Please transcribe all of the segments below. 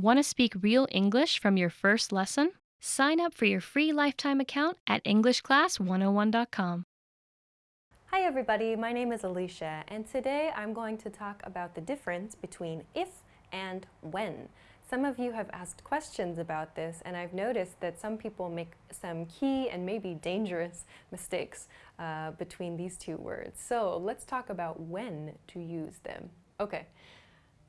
Want to speak real English from your first lesson? Sign up for your free lifetime account at EnglishClass101.com. Hi everybody, my name is Alicia and today I'm going to talk about the difference between if and when. Some of you have asked questions about this and I've noticed that some people make some key and maybe dangerous mistakes uh, between these two words. So let's talk about when to use them. Okay,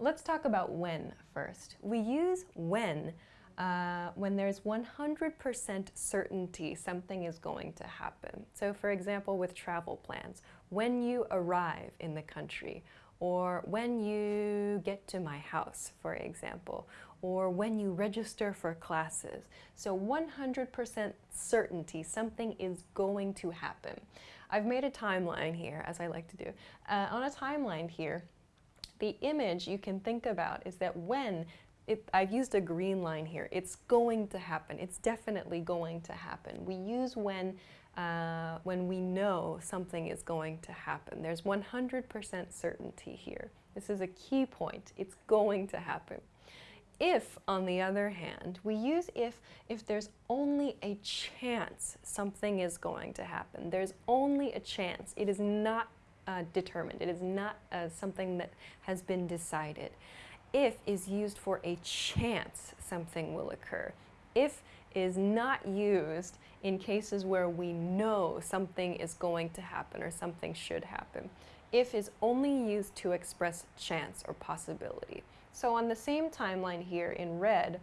Let's talk about when first. We use when uh, when there's 100% certainty something is going to happen. So for example, with travel plans, when you arrive in the country, or when you get to my house, for example, or when you register for classes. So 100% certainty something is going to happen. I've made a timeline here, as I like to do. Uh, on a timeline here, the image you can think about is that when it, I've used a green line here. It's going to happen. It's definitely going to happen. We use when uh, when we know something is going to happen. There's 100% certainty here. This is a key point. It's going to happen. If, on the other hand, we use if if there's only a chance something is going to happen. There's only a chance. It is not uh, determined. It is not uh, something that has been decided. If is used for a chance something will occur. If is not used in cases where we know something is going to happen or something should happen. If is only used to express chance or possibility. So on the same timeline here in red,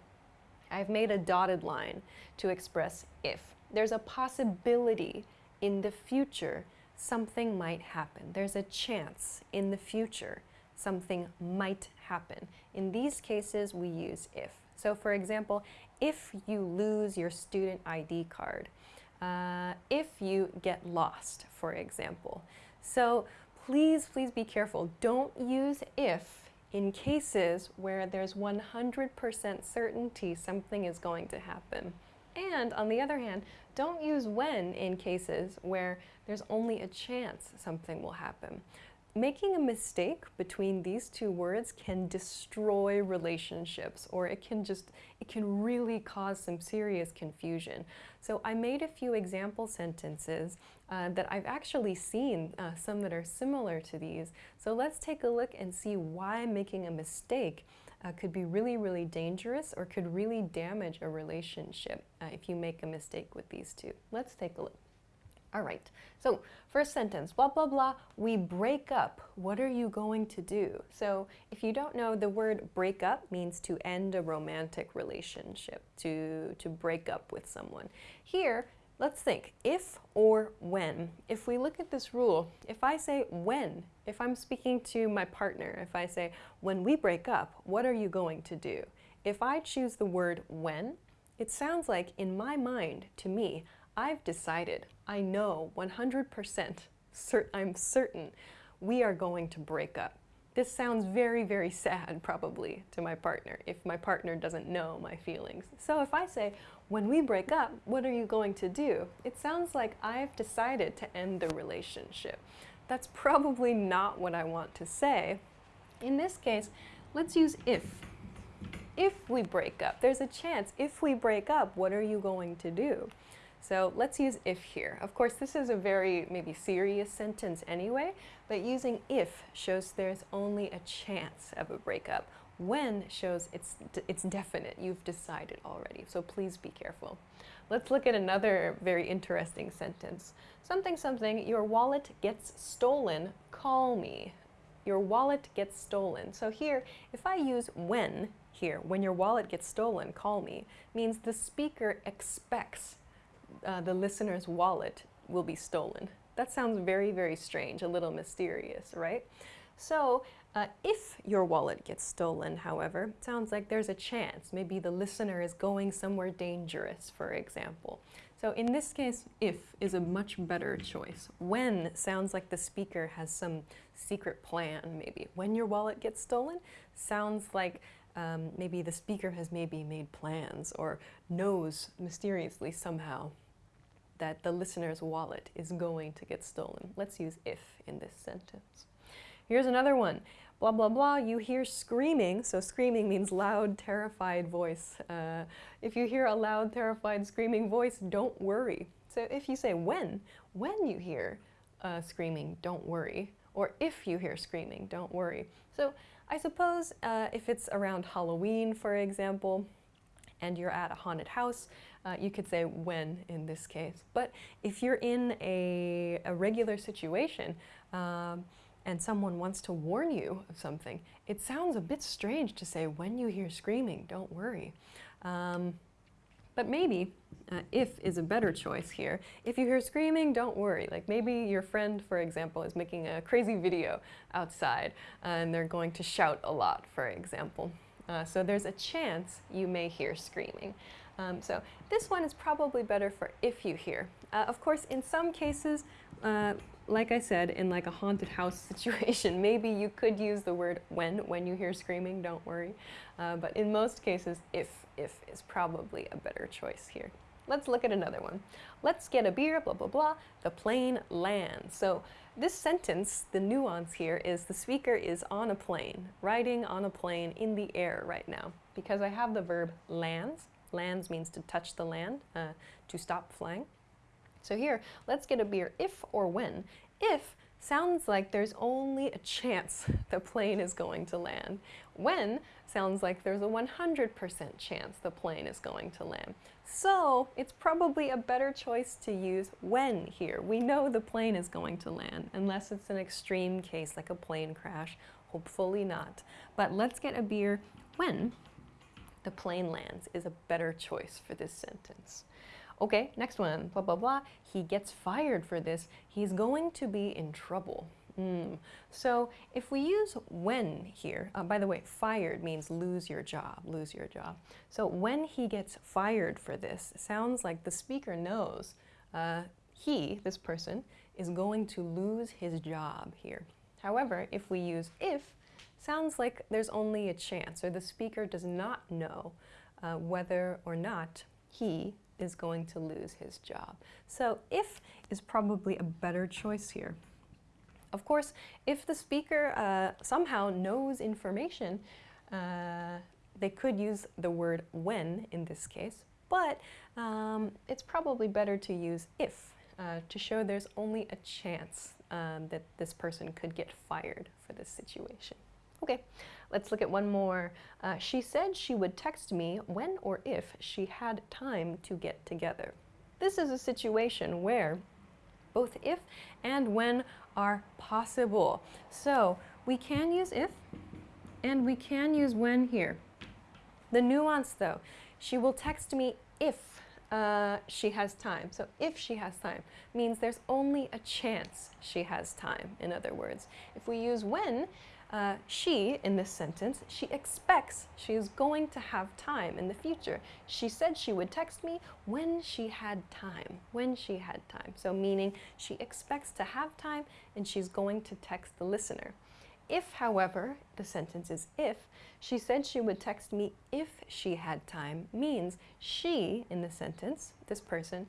I've made a dotted line to express if. There's a possibility in the future something might happen. There's a chance in the future something might happen. In these cases, we use if. So for example, if you lose your student ID card, uh, if you get lost, for example. So please, please be careful. Don't use if in cases where there's 100% certainty something is going to happen. And on the other hand, don't use when in cases where there's only a chance something will happen. Making a mistake between these two words can destroy relationships or it can just, it can really cause some serious confusion. So I made a few example sentences uh, that I've actually seen, uh, some that are similar to these. So let's take a look and see why making a mistake uh, could be really, really dangerous or could really damage a relationship uh, if you make a mistake with these two. Let's take a look. All right, so first sentence, blah, blah, blah, we break up. What are you going to do? So if you don't know, the word break up means to end a romantic relationship, to, to break up with someone. Here, Let's think, if or when. If we look at this rule, if I say when, if I'm speaking to my partner, if I say, when we break up, what are you going to do? If I choose the word when, it sounds like in my mind, to me, I've decided, I know 100%, cert I'm certain we are going to break up. This sounds very, very sad, probably, to my partner, if my partner doesn't know my feelings. So if I say, when we break up, what are you going to do? It sounds like I've decided to end the relationship. That's probably not what I want to say. In this case, let's use if. If we break up, there's a chance, if we break up, what are you going to do? So let's use if here. Of course, this is a very maybe serious sentence anyway, but using if shows there's only a chance of a breakup. When shows it's, it's definite, you've decided already, so please be careful. Let's look at another very interesting sentence. Something something, your wallet gets stolen, call me. Your wallet gets stolen. So here, if I use when here, when your wallet gets stolen, call me, means the speaker expects uh, the listener's wallet will be stolen. That sounds very, very strange, a little mysterious, right? So uh, if your wallet gets stolen, however, it sounds like there's a chance. Maybe the listener is going somewhere dangerous, for example. So in this case, if is a much better choice. When sounds like the speaker has some secret plan, maybe. When your wallet gets stolen sounds like um, maybe the speaker has maybe made plans or knows mysteriously somehow that the listener's wallet is going to get stolen. Let's use if in this sentence. Here's another one. blah, blah, blah, you hear screaming. So screaming means loud, terrified voice. Uh, if you hear a loud, terrified, screaming voice, don't worry. So if you say when, when you hear uh, screaming, don't worry. Or if you hear screaming, don't worry. So I suppose uh, if it's around Halloween, for example, and you're at a haunted house, uh, you could say when in this case. But if you're in a, a regular situation um, and someone wants to warn you of something, it sounds a bit strange to say when you hear screaming, don't worry. Um, but maybe uh, if is a better choice here. If you hear screaming, don't worry. Like maybe your friend, for example, is making a crazy video outside uh, and they're going to shout a lot, for example. Uh, so there's a chance you may hear screaming. Um, so this one is probably better for if you hear. Uh, of course, in some cases, uh, like I said, in like a haunted house situation, maybe you could use the word when when you hear screaming, don't worry. Uh, but in most cases, if, if is probably a better choice here. Let's look at another one. Let's get a beer, blah, blah, blah. The plane lands. So this sentence, the nuance here is the speaker is on a plane, riding on a plane in the air right now. Because I have the verb lands. Lands means to touch the land, uh, to stop flying. So here, let's get a beer if or when. If sounds like there's only a chance the plane is going to land. When sounds like there's a 100% chance the plane is going to land. So it's probably a better choice to use when here. We know the plane is going to land, unless it's an extreme case like a plane crash. Hopefully not. But let's get a beer when the plane lands is a better choice for this sentence. Okay, next one, blah, blah, blah. He gets fired for this. He's going to be in trouble. Mm. So if we use when here, uh, by the way, fired means lose your job, lose your job. So when he gets fired for this, sounds like the speaker knows uh, he, this person, is going to lose his job here. However, if we use if, sounds like there's only a chance, or the speaker does not know uh, whether or not he is going to lose his job. So if is probably a better choice here. Of course, if the speaker uh, somehow knows information, uh, they could use the word when in this case, but um, it's probably better to use if uh, to show there's only a chance um, that this person could get fired for this situation. Okay, let's look at one more. Uh, she said she would text me when or if she had time to get together. This is a situation where both if and when are possible. So we can use if and we can use when here. The nuance though, she will text me if uh, she has time. So if she has time means there's only a chance she has time, in other words. If we use when, uh, she, in this sentence, she expects she is going to have time in the future. She said she would text me when she had time, when she had time. So meaning she expects to have time and she's going to text the listener. If, however, the sentence is if, she said she would text me if she had time means she, in the sentence, this person,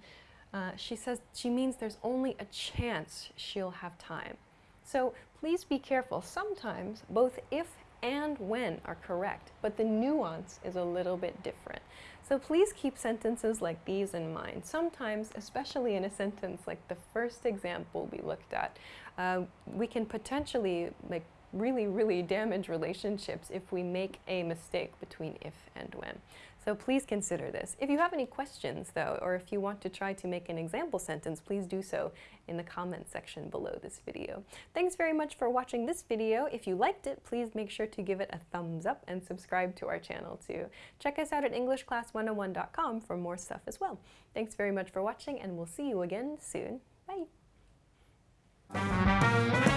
uh, she says she means there's only a chance she'll have time. So please be careful. Sometimes both if and when are correct, but the nuance is a little bit different. So please keep sentences like these in mind. Sometimes, especially in a sentence like the first example we looked at, uh, we can potentially like really, really damage relationships if we make a mistake between if and when. So please consider this. If you have any questions though, or if you want to try to make an example sentence, please do so in the comment section below this video. Thanks very much for watching this video. If you liked it, please make sure to give it a thumbs up and subscribe to our channel too. Check us out at EnglishClass101.com for more stuff as well. Thanks very much for watching and we'll see you again soon. Bye!